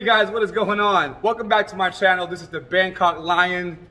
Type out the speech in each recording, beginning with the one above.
Hey guys, what is going on? Welcome back to my channel. This is the Bangkok Lion.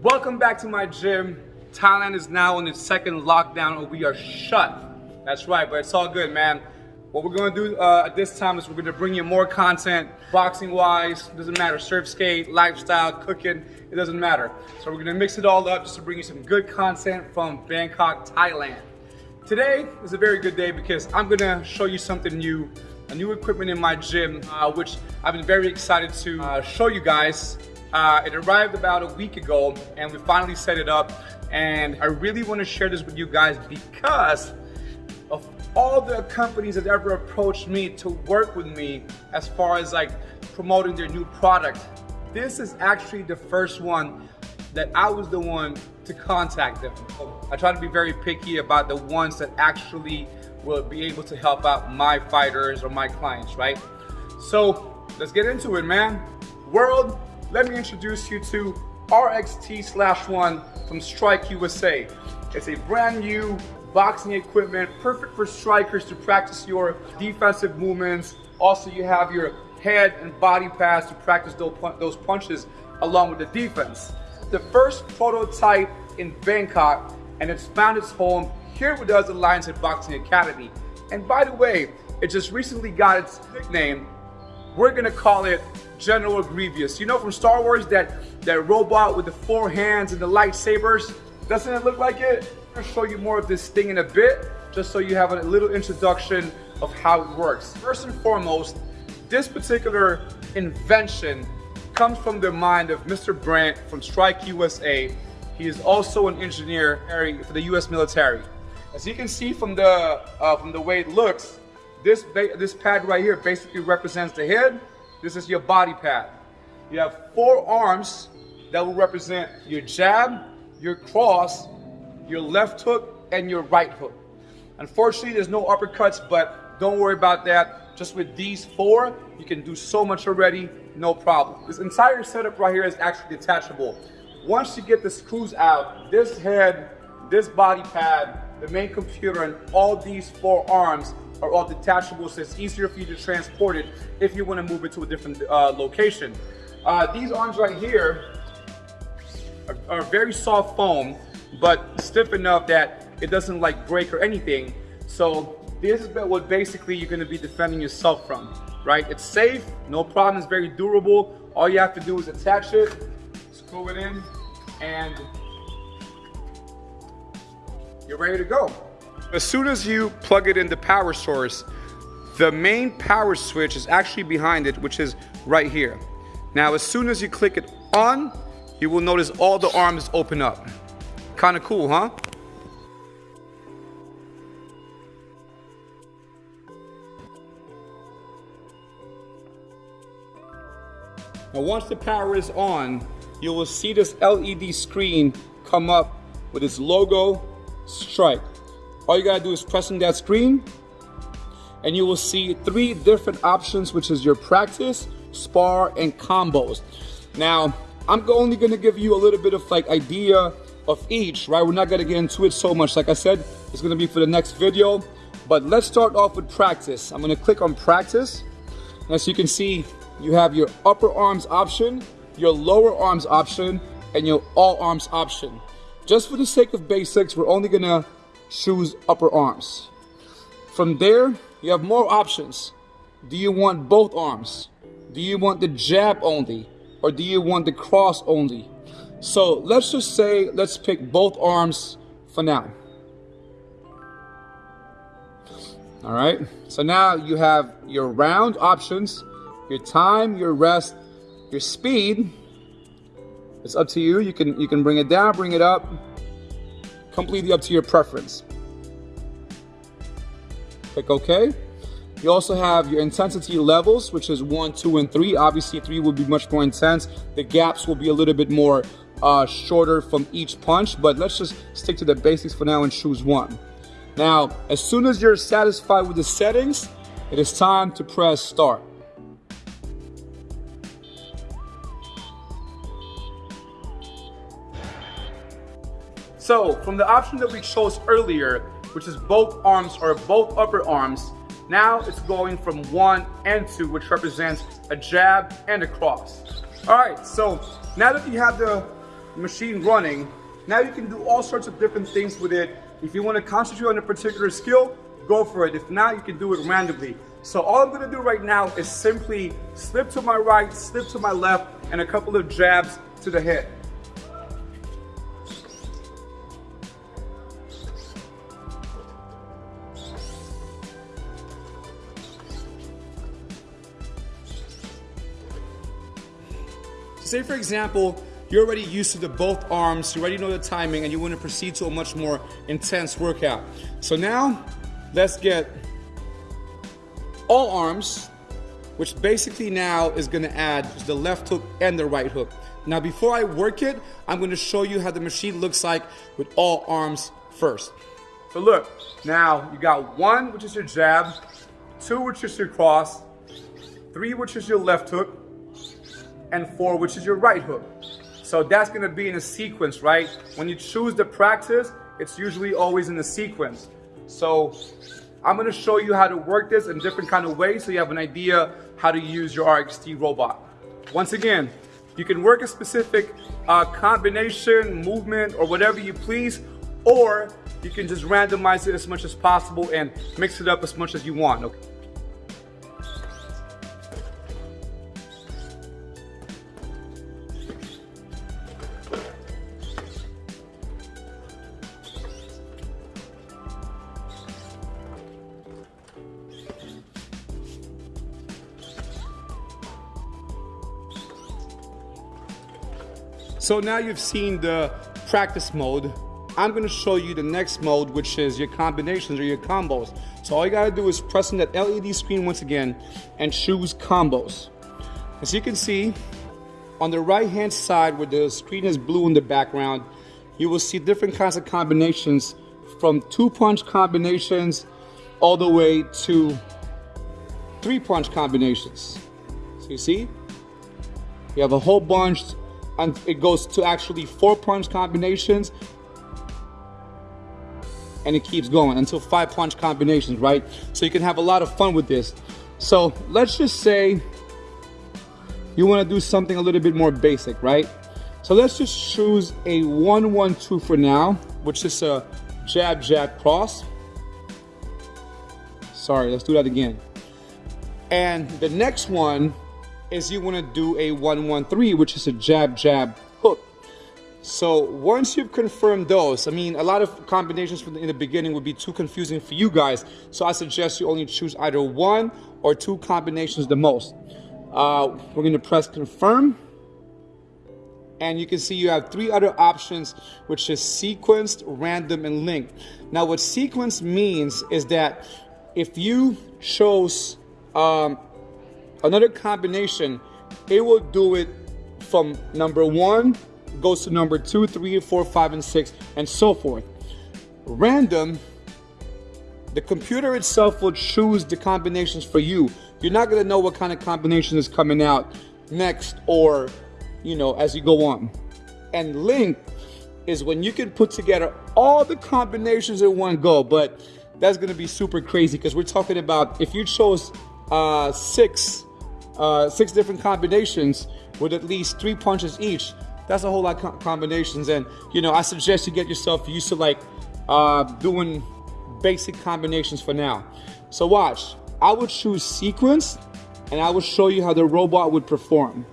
Welcome back to my gym. Thailand is now in its second lockdown and we are shut. That's right, but it's all good, man. What we're gonna do uh, at this time is we're gonna bring you more content, boxing wise, doesn't matter, surf skate, lifestyle, cooking, it doesn't matter. So we're gonna mix it all up just to bring you some good content from Bangkok, Thailand. Today is a very good day because I'm gonna show you something new, a new equipment in my gym, uh, which I've been very excited to uh, show you guys. Uh, it arrived about a week ago and we finally set it up and I really want to share this with you guys because all the companies that ever approached me to work with me as far as like promoting their new product. This is actually the first one that I was the one to contact them. I try to be very picky about the ones that actually will be able to help out my fighters or my clients, right? So let's get into it, man. World let me introduce you to RXT slash one from Strike USA. It's a brand new boxing equipment, perfect for strikers to practice your defensive movements. Also, you have your head and body pads to practice those punches along with the defense. The first prototype in Bangkok, and it's found its home here with us at Lionshead Boxing Academy. And by the way, it just recently got its nickname. We're gonna call it General Grievous. You know from Star Wars that, that robot with the four hands and the lightsabers? Doesn't it look like it? I'm gonna show you more of this thing in a bit, just so you have a little introduction of how it works. First and foremost, this particular invention comes from the mind of Mr. Brandt from Strike USA. He is also an engineer for the US military. As you can see from the, uh, from the way it looks, this, this pad right here basically represents the head this is your body pad. You have four arms that will represent your jab, your cross, your left hook, and your right hook. Unfortunately, there's no uppercuts, but don't worry about that. Just with these four, you can do so much already, no problem. This entire setup right here is actually detachable. Once you get the screws out, this head, this body pad, the main computer, and all these four arms are all detachable, so it's easier for you to transport it if you want to move it to a different uh, location. Uh, these arms right here are, are very soft foam, but stiff enough that it doesn't like break or anything. So this is what basically you're going to be defending yourself from, right? It's safe, no problem, it's very durable. All you have to do is attach it, screw it in, and you're ready to go. As soon as you plug it in the power source, the main power switch is actually behind it, which is right here. Now, as soon as you click it on, you will notice all the arms open up. Kind of cool, huh? Now once the power is on, you will see this LED screen come up with its logo, Strike. All you gotta do is press on that screen and you will see three different options, which is your practice, spar, and combos. Now, I'm only gonna give you a little bit of like idea of each, right? We're not gonna get into it so much. Like I said, it's gonna be for the next video. But let's start off with practice. I'm gonna click on practice. As you can see, you have your upper arms option, your lower arms option, and your all arms option. Just for the sake of basics, we're only gonna choose upper arms. From there, you have more options. Do you want both arms? Do you want the jab only? Or do you want the cross only? So let's just say, let's pick both arms for now. All right, so now you have your round options, your time, your rest, your speed. It's up to you. You can you can bring it down, bring it up completely up to your preference. Click OK. You also have your intensity levels, which is one, two, and three. Obviously, three will be much more intense. The gaps will be a little bit more uh, shorter from each punch, but let's just stick to the basics for now and choose one. Now, as soon as you're satisfied with the settings, it is time to press start. So, from the option that we chose earlier, which is both arms or both upper arms, now it's going from one and two, which represents a jab and a cross. All right, so now that you have the machine running, now you can do all sorts of different things with it. If you want to concentrate on a particular skill, go for it. If not, you can do it randomly. So all I'm gonna do right now is simply slip to my right, slip to my left, and a couple of jabs to the head. Say for example, you're already used to the both arms, you already know the timing, and you want to proceed to a much more intense workout. So now, let's get all arms, which basically now is gonna add the left hook and the right hook. Now before I work it, I'm gonna show you how the machine looks like with all arms first. So look, now you got one, which is your jab, two, which is your cross, three, which is your left hook, and four, which is your right hook. So that's gonna be in a sequence, right? When you choose the practice, it's usually always in a sequence. So I'm gonna show you how to work this in different kind of ways so you have an idea how to use your RXT robot. Once again, you can work a specific uh, combination, movement, or whatever you please, or you can just randomize it as much as possible and mix it up as much as you want. Okay? So now you've seen the practice mode. I'm gonna show you the next mode, which is your combinations or your combos. So all you gotta do is press on that LED screen once again and choose combos. As you can see, on the right hand side where the screen is blue in the background, you will see different kinds of combinations from two punch combinations all the way to three punch combinations. So you see, you have a whole bunch and it goes to actually four punch combinations and it keeps going until five punch combinations, right? So you can have a lot of fun with this. So let's just say you wanna do something a little bit more basic, right? So let's just choose a one, one, two for now, which is a jab, jab, cross. Sorry, let's do that again. And the next one is you want to do a 113, which is a jab, jab, hook. So once you've confirmed those, I mean, a lot of combinations the, in the beginning would be too confusing for you guys. So I suggest you only choose either one or two combinations the most. Uh, we're going to press confirm. And you can see you have three other options, which is sequenced, random, and linked. Now, what sequence means is that if you chose um, another combination, it will do it from number one, goes to number two, three, four, five, and six, and so forth. Random, the computer itself will choose the combinations for you. You're not gonna know what kind of combination is coming out next or, you know, as you go on. And link is when you can put together all the combinations in one go, but that's gonna be super crazy because we're talking about if you chose uh, six uh, six different combinations with at least three punches each. That's a whole lot of combinations. And, you know, I suggest you get yourself used to like uh, doing basic combinations for now. So watch, I would choose sequence and I will show you how the robot would perform.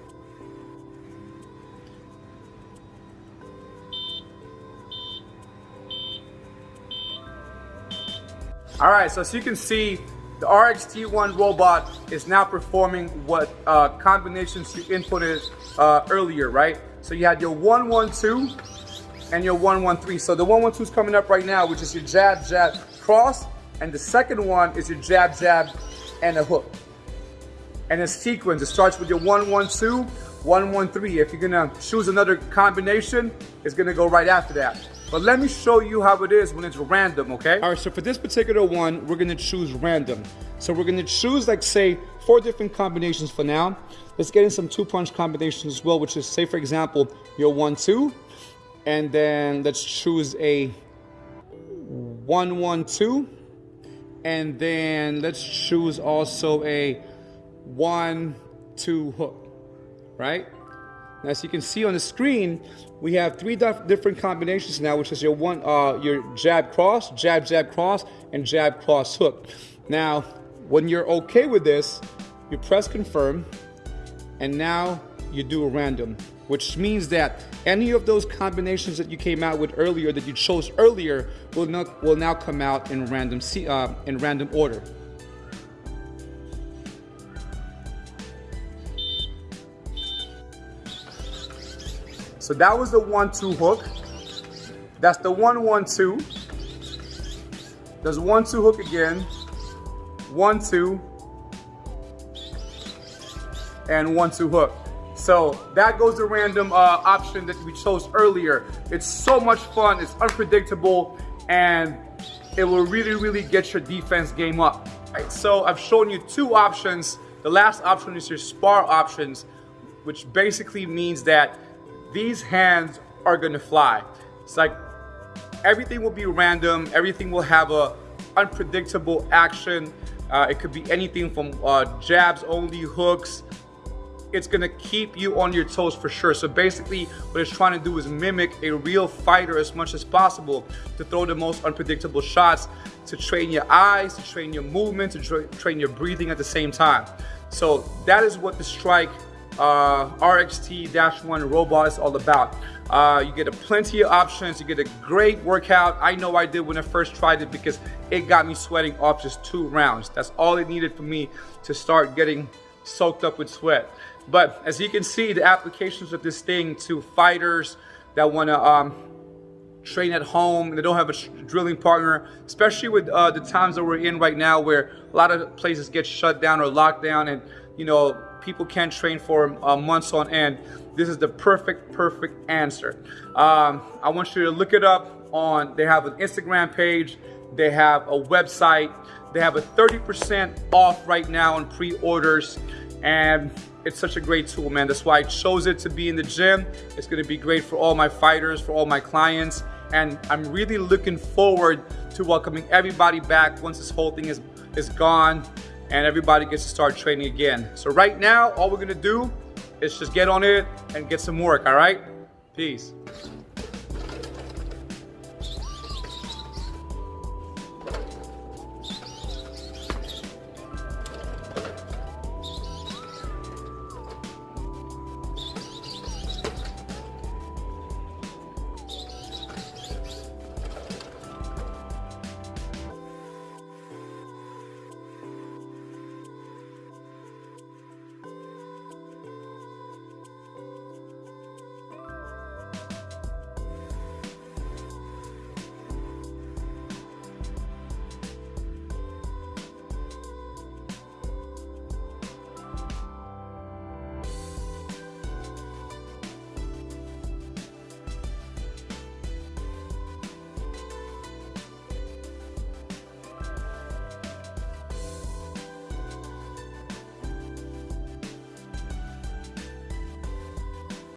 All right, so as you can see, the RXT1 robot is now performing what uh, combinations you inputted uh, earlier, right? So you had your 112 and your 113. So the 112 is coming up right now, which is your jab, jab, cross. And the second one is your jab, jab, and a hook. And a sequence, it starts with your 112, 113. If you're gonna choose another combination, it's gonna go right after that. But let me show you how it is when it's random, okay? All right, so for this particular one, we're gonna choose random. So we're gonna choose like say four different combinations for now. Let's get in some two punch combinations as well, which is say for example, your one, two, and then let's choose a one, one, two, and then let's choose also a one, two hook, right? As you can see on the screen, we have three different combinations now, which is your one, uh, your jab cross, jab jab cross, and jab cross hook. Now, when you're okay with this, you press confirm, and now you do a random, which means that any of those combinations that you came out with earlier, that you chose earlier, will not will now come out in random uh, in random order. So that was the one-two hook. That's the one-one-two. There's one-two hook again. One-two. And one-two hook. So that goes the random uh, option that we chose earlier. It's so much fun, it's unpredictable, and it will really, really get your defense game up. Right, so I've shown you two options. The last option is your spar options, which basically means that these hands are gonna fly. It's like everything will be random, everything will have a unpredictable action. Uh, it could be anything from uh, jabs only, hooks. It's gonna keep you on your toes for sure. So basically what it's trying to do is mimic a real fighter as much as possible to throw the most unpredictable shots, to train your eyes, to train your movement, to tra train your breathing at the same time. So that is what the strike uh, RXT-1 robot is all about. Uh, you get a plenty of options, you get a great workout. I know I did when I first tried it because it got me sweating off just two rounds. That's all it needed for me to start getting soaked up with sweat. But as you can see, the applications of this thing to fighters that wanna um, train at home and they don't have a drilling partner, especially with uh, the times that we're in right now where a lot of places get shut down or locked down and you know, people can't train for uh, months on end. This is the perfect, perfect answer. Um, I want you to look it up on, they have an Instagram page, they have a website, they have a 30% off right now on pre-orders and it's such a great tool, man. That's why I chose it to be in the gym. It's gonna be great for all my fighters, for all my clients. And I'm really looking forward to welcoming everybody back once this whole thing is, is gone and everybody gets to start training again. So right now, all we're gonna do is just get on it and get some work, all right? Peace.